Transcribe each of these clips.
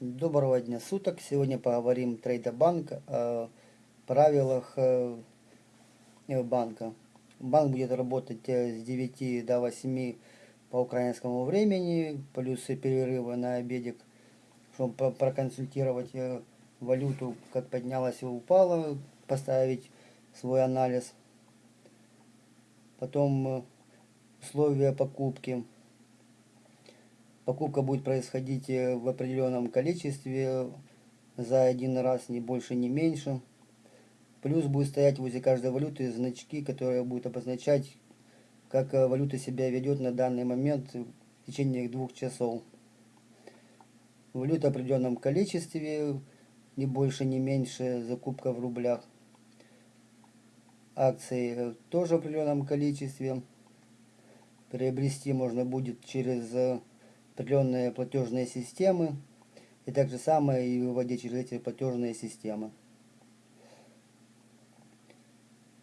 Доброго дня суток. Сегодня поговорим Трейдобанк о правилах э, банка. Банк будет работать э, с 9 до 8 по украинскому времени, плюс перерывы на обедик, чтобы проконсультировать э, валюту, как поднялась и упала, поставить свой анализ. Потом условия покупки. Покупка будет происходить э, в определенном количестве за один раз, не больше, не меньше. Плюс будет стоять возле каждой валюты значки, которые будут обозначать, как э, валюта себя ведет на данный момент в течение двух часов. Валюта в определенном количестве, не больше, не меньше, закупка в рублях. Акции э, тоже в определенном количестве. Приобрести можно будет через определенные платежные системы. И так же самое и выводить через эти платежные системы.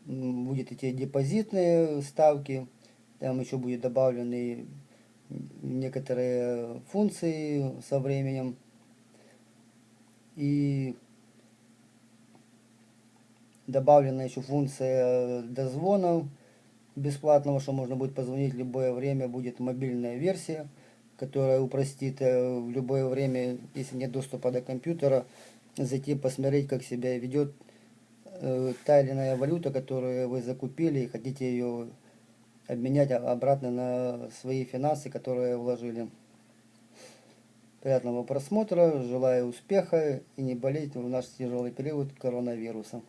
Будет эти депозитные ставки. Там еще будет добавлены некоторые функции со временем. И добавлена еще функция дозвона бесплатного, что можно будет позвонить в любое время, будет мобильная версия которая упростит э, в любое время, если нет доступа до компьютера, зайти посмотреть, как себя ведет э, та или иная валюта, которую вы закупили и хотите ее обменять обратно на свои финансы, которые вложили. Приятного просмотра, желаю успеха и не болеть в наш тяжелый период коронавируса.